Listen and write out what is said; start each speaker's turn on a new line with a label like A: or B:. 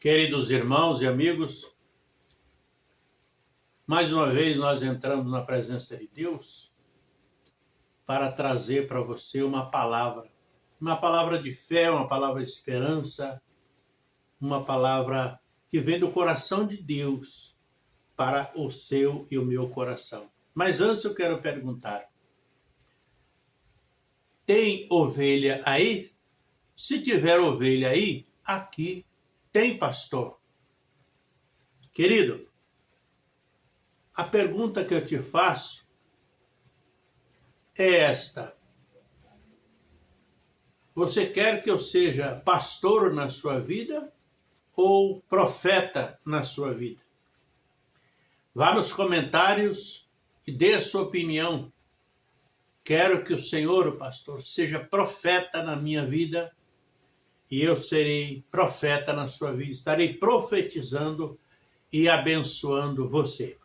A: Queridos irmãos e amigos, mais uma vez nós entramos na presença de Deus para trazer para você uma palavra, uma palavra de fé, uma palavra de esperança, uma palavra que vem do coração de Deus para o seu e o meu coração. Mas antes eu quero perguntar, tem ovelha aí? Se tiver ovelha aí, aqui tem pastor. Querido, a pergunta que eu te faço é esta. Você quer que eu seja pastor na sua vida ou profeta na sua vida? Vá nos comentários e dê a sua opinião. Quero que o Senhor, o pastor, seja profeta na minha vida e eu serei profeta na sua vida. Estarei profetizando e abençoando você.